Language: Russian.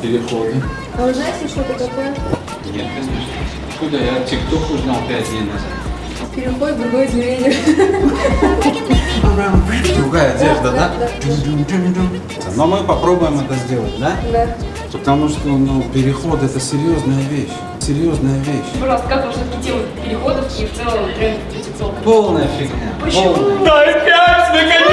переходы. А вы знаете, что это такое? Нет, конечно. Куда я ТикТок узнал пять дней назад? Переход в другое измерение. Другая одежда, да? да, Но мы попробуем это сделать, да? Да. Потому что ну, переход это серьезная вещь. Серьезная вещь. Пожалуйста, как вам все-таки тема переходов и в целом тренд традиционных? Полная фигня. Почему? Полная. Дай пять, наконец!